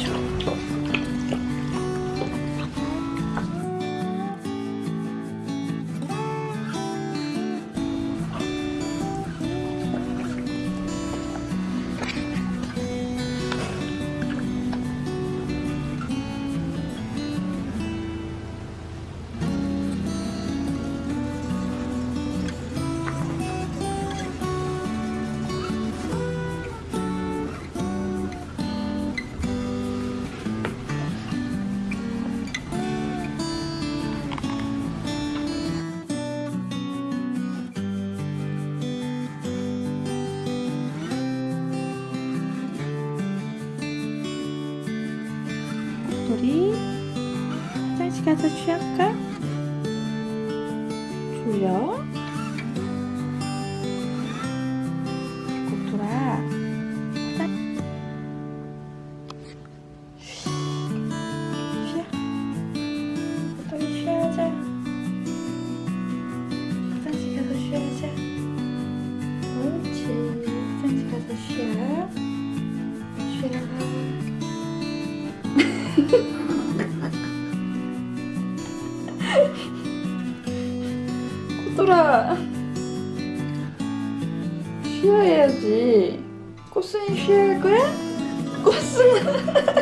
Natural. 우리 화장실 가서 취할까? 졸려? 쉬어야지 꽃순이 쉬어야 할 거야? 꽃순아